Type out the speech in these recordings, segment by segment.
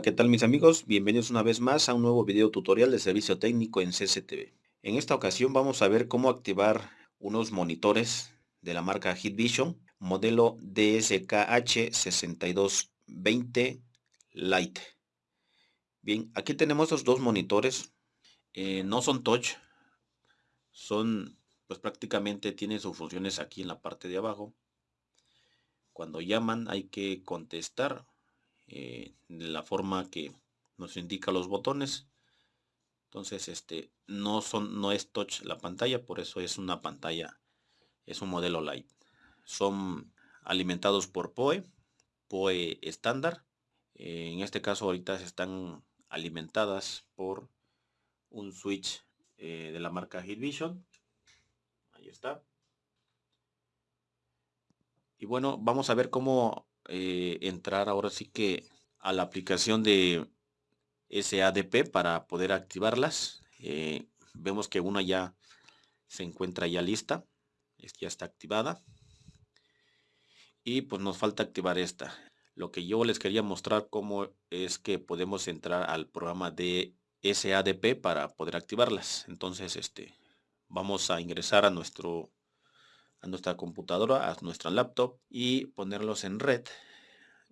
Hola, ¿qué tal mis amigos? Bienvenidos una vez más a un nuevo video tutorial de servicio técnico en CCTV. En esta ocasión vamos a ver cómo activar unos monitores de la marca Hitvision, modelo DSKH6220 Lite. Bien, aquí tenemos estos dos monitores, eh, no son touch, son pues prácticamente tienen sus funciones aquí en la parte de abajo. Cuando llaman hay que contestar eh, de la forma que nos indica los botones. Entonces este no son no es touch la pantalla por eso es una pantalla es un modelo light. Son alimentados por POE POE estándar. En este caso ahorita se están alimentadas por un switch eh, de la marca Hitvision. Ahí está. Y bueno vamos a ver cómo eh, entrar ahora sí que a la aplicación de SADP para poder activarlas. Eh, vemos que una ya se encuentra ya lista, ya está activada. Y pues nos falta activar esta. Lo que yo les quería mostrar cómo es que podemos entrar al programa de SADP para poder activarlas. Entonces, este, vamos a ingresar a nuestro a nuestra computadora, a nuestra laptop y ponerlos en red.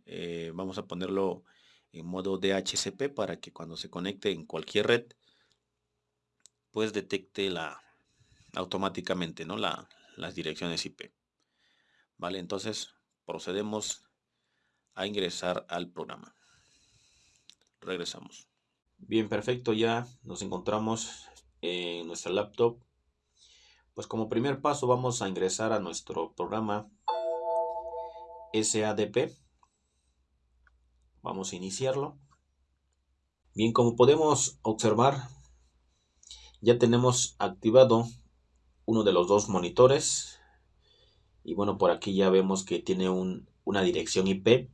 Eh, vamos a ponerlo en modo DHCP para que cuando se conecte en cualquier red, pues detecte la automáticamente ¿no? La, las direcciones IP. Vale, entonces procedemos a ingresar al programa. Regresamos. Bien, perfecto, ya nos encontramos en nuestra laptop pues como primer paso vamos a ingresar a nuestro programa SADP. Vamos a iniciarlo. Bien, como podemos observar, ya tenemos activado uno de los dos monitores. Y bueno, por aquí ya vemos que tiene una dirección IP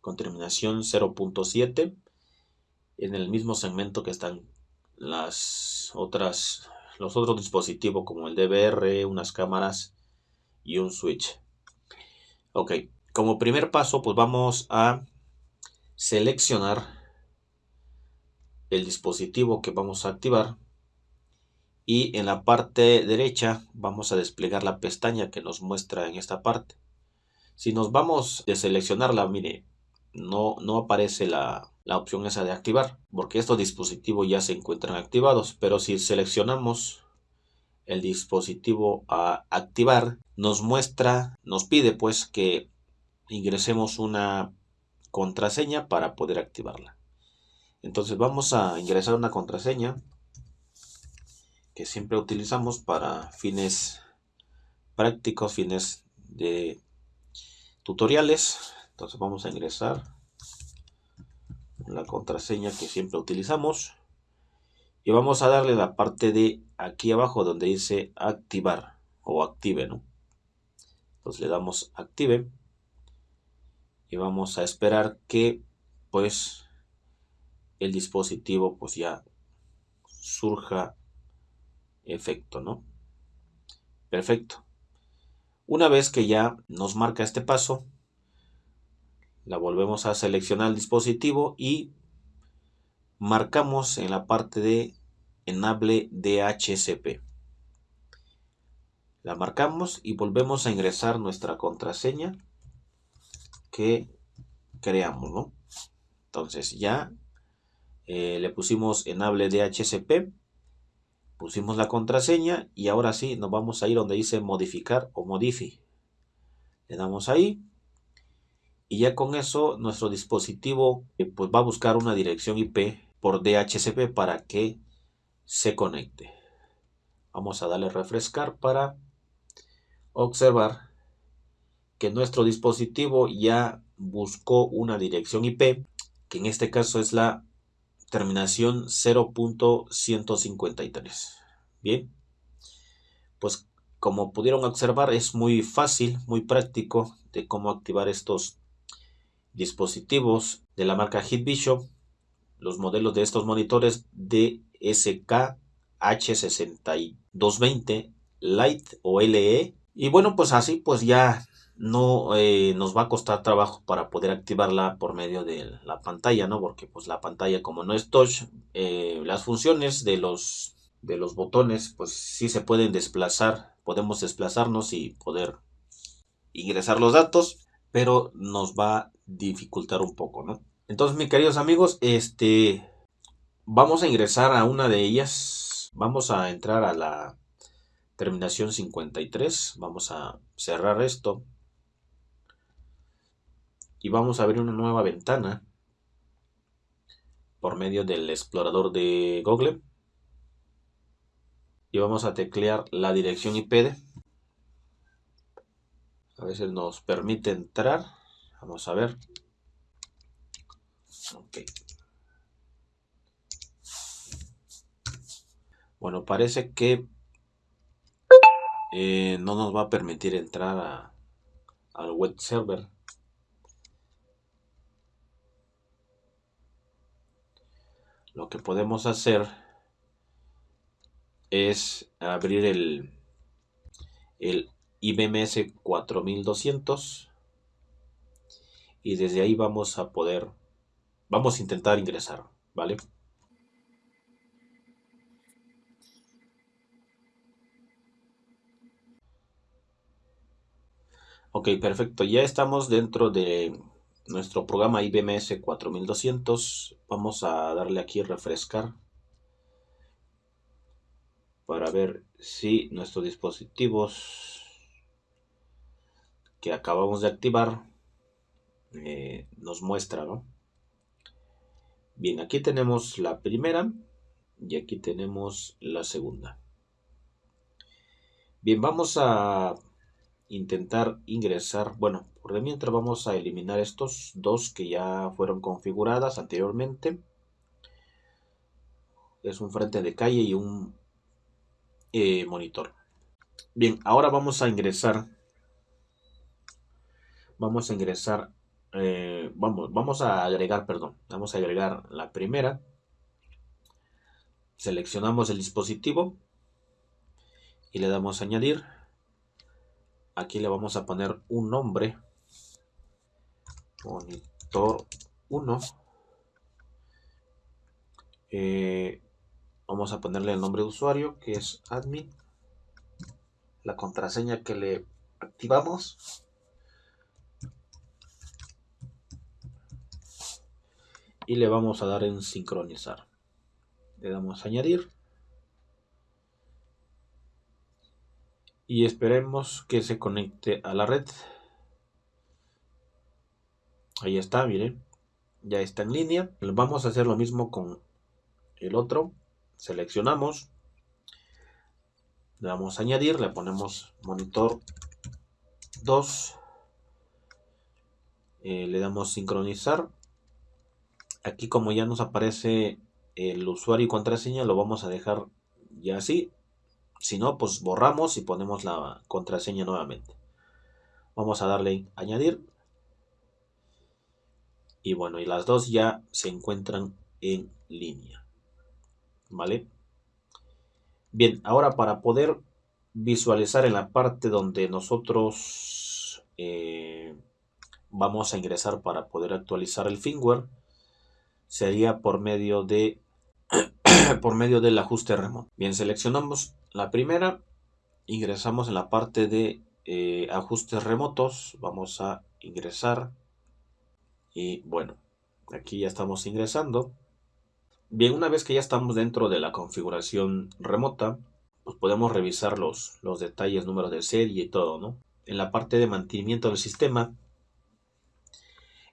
con terminación 0.7 en el mismo segmento que están las otras los otros dispositivos como el DVR, unas cámaras y un switch. Ok, como primer paso pues vamos a seleccionar el dispositivo que vamos a activar y en la parte derecha vamos a desplegar la pestaña que nos muestra en esta parte. Si nos vamos de seleccionarla, mire, no, no aparece la, la opción esa de activar, porque estos dispositivos ya se encuentran activados, pero si seleccionamos el dispositivo a activar, nos muestra, nos pide pues que ingresemos una contraseña para poder activarla. Entonces vamos a ingresar una contraseña que siempre utilizamos para fines prácticos, fines de tutoriales. Entonces vamos a ingresar la contraseña que siempre utilizamos. Y vamos a darle la parte de aquí abajo donde dice activar o active ¿no? entonces le damos active. Y vamos a esperar que pues el dispositivo pues ya surja efecto no perfecto. Una vez que ya nos marca este paso la volvemos a seleccionar el dispositivo y marcamos en la parte de enable DHCP. La marcamos y volvemos a ingresar nuestra contraseña que creamos, ¿no? Entonces ya eh, le pusimos enable DHCP, pusimos la contraseña y ahora sí nos vamos a ir donde dice modificar o modify. Le damos ahí y ya con eso nuestro dispositivo eh, pues va a buscar una dirección IP por DHCP para que se conecte. Vamos a darle refrescar para observar que nuestro dispositivo ya buscó una dirección IP que en este caso es la terminación 0.153 bien pues como pudieron observar es muy fácil muy práctico de cómo activar estos dispositivos de la marca Hitvision, los modelos de estos monitores DSK H6220 Lite o LE. Y bueno, pues así pues ya no eh, nos va a costar trabajo para poder activarla por medio de la pantalla, ¿no? Porque pues la pantalla como no es touch, eh, las funciones de los, de los botones pues sí se pueden desplazar, podemos desplazarnos y poder ingresar los datos, pero nos va a dificultar un poco, ¿no? Entonces, mis queridos amigos, este, vamos a ingresar a una de ellas, vamos a entrar a la terminación 53, vamos a cerrar esto. Y vamos a abrir una nueva ventana por medio del explorador de Google. Y vamos a teclear la dirección IP a veces nos permite entrar. Vamos a ver. Bueno parece que eh, no nos va a permitir entrar al web server. Lo que podemos hacer es abrir el, el IBMS 4200 y desde ahí vamos a poder vamos a intentar ingresar vale ok perfecto. Ya estamos dentro de nuestro programa IBMS 4200 vamos a darle aquí refrescar para ver si nuestros dispositivos que acabamos de activar eh, nos muestra ¿no? bien aquí tenemos la primera y aquí tenemos la segunda bien vamos a intentar ingresar bueno por mientras vamos a eliminar estos dos que ya fueron configuradas anteriormente. Es un frente de calle y un eh, monitor. Bien, ahora vamos a ingresar. Vamos a ingresar. Eh, vamos, vamos a agregar, perdón. Vamos a agregar la primera. Seleccionamos el dispositivo y le damos a añadir. Aquí le vamos a poner un nombre monitor 1 eh, vamos a ponerle el nombre de usuario que es admin la contraseña que le activamos y le vamos a dar en sincronizar le damos a añadir y esperemos que se conecte a la red Ahí está, miren. Ya está en línea. Vamos a hacer lo mismo con el otro. Seleccionamos. Le damos a añadir. Le ponemos monitor 2. Eh, le damos sincronizar. Aquí como ya nos aparece el usuario y contraseña, lo vamos a dejar ya así. Si no, pues borramos y ponemos la contraseña nuevamente. Vamos a darle añadir y bueno, y las dos ya se encuentran en línea. ¿Vale? Bien, ahora para poder visualizar en la parte donde nosotros eh, vamos a ingresar para poder actualizar el firmware, sería por medio de por medio del ajuste remoto. Bien, seleccionamos la primera, ingresamos en la parte de eh, ajustes remotos, vamos a ingresar y bueno, aquí ya estamos ingresando. Bien, una vez que ya estamos dentro de la configuración remota, pues podemos revisar los, los detalles, números de serie y todo, ¿no? En la parte de mantenimiento del sistema,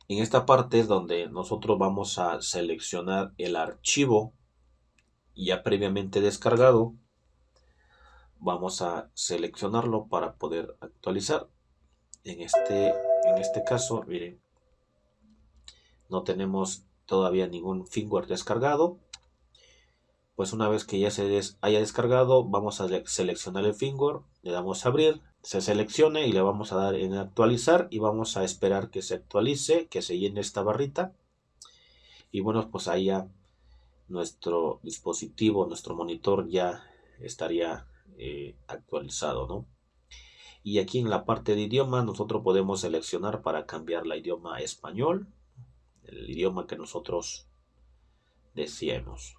en esta parte es donde nosotros vamos a seleccionar el archivo ya previamente descargado. Vamos a seleccionarlo para poder actualizar. En este, en este caso, miren, no tenemos todavía ningún firmware descargado pues una vez que ya se haya descargado vamos a seleccionar el firmware le damos a abrir se seleccione y le vamos a dar en actualizar y vamos a esperar que se actualice que se llene esta barrita y bueno pues ahí ya nuestro dispositivo nuestro monitor ya estaría eh, actualizado no Y aquí en la parte de idioma nosotros podemos seleccionar para cambiar la idioma español, el idioma que nosotros deseemos.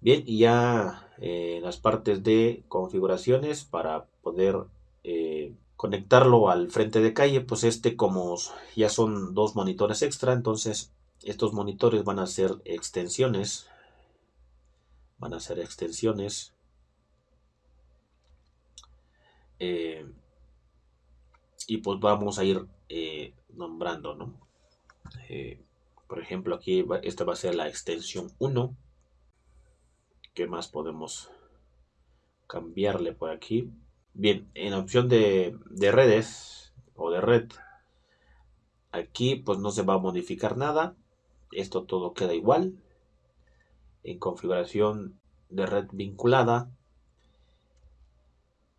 Bien, y ya en eh, las partes de configuraciones para poder conectarlo al frente de calle, pues este como ya son dos monitores extra, entonces estos monitores van a ser extensiones, van a ser extensiones eh, y pues vamos a ir nombrando, ¿no? por ejemplo, aquí esta va a ser la extensión 1 ¿Qué más podemos cambiarle por aquí? Bien, en opción de, redes o de red, aquí pues no se va a modificar nada. Esto todo queda igual. En configuración de red vinculada,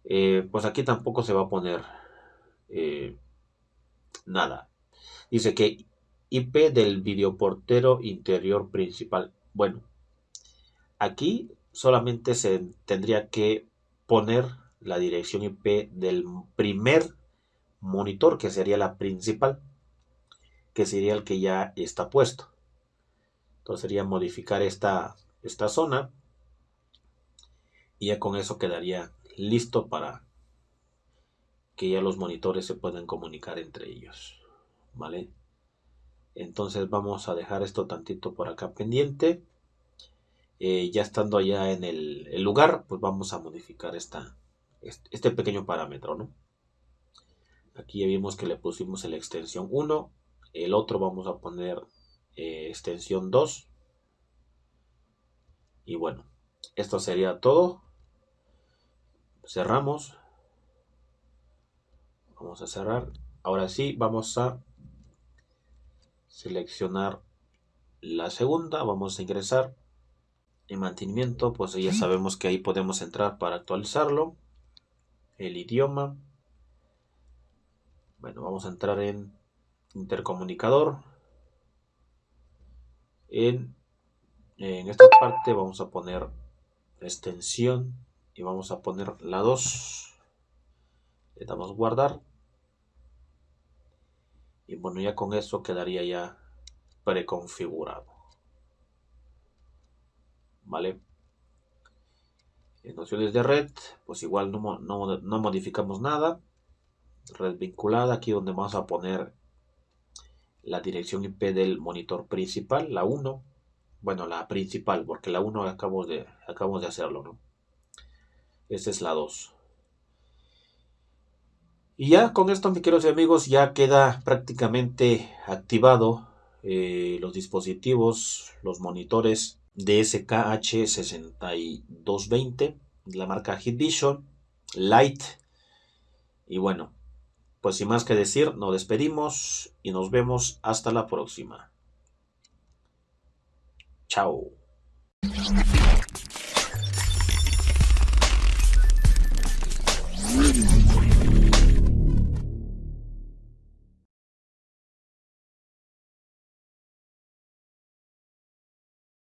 eh, pues aquí tampoco se va a poner eh, nada. Dice que IP del videoportero interior principal. Bueno, Aquí solamente se tendría que poner la dirección IP del primer monitor, que sería la principal, que sería el que ya está puesto. Entonces sería modificar esta, esta zona y ya con eso quedaría listo para que ya los monitores se puedan comunicar entre ellos. ¿Vale? Entonces vamos a dejar esto tantito por acá pendiente. Eh, ya estando allá en el, lugar, pues vamos a modificar esta, este pequeño parámetro, ¿no? Aquí ya vimos que le pusimos la extensión 1, el otro vamos a poner eh, extensión 2. Y bueno, esto sería todo. Cerramos. Vamos a cerrar. Ahora sí, vamos a seleccionar la segunda. Vamos a ingresar en mantenimiento, pues ya sabemos que ahí podemos entrar para actualizarlo. El idioma. Bueno, vamos a entrar en intercomunicador. En, esta parte vamos a poner extensión y vamos a poner la 2. Le damos guardar. Y bueno, ya con eso quedaría ya preconfigurado. ¿vale? En nociones de red, pues igual no, no, modificamos nada. Red vinculada, aquí donde vamos a poner la dirección IP del monitor principal, la 1. Bueno, la principal, porque la 1 acabamos de, acabamos de hacerlo, ¿no? Esta es la 2. Y ya con esto, mis queridos amigos, ya queda prácticamente activado eh, los dispositivos, los monitores DSKH6220, la marca Vision Light. Y bueno, pues sin más que decir, nos despedimos y nos vemos hasta la próxima. Chao.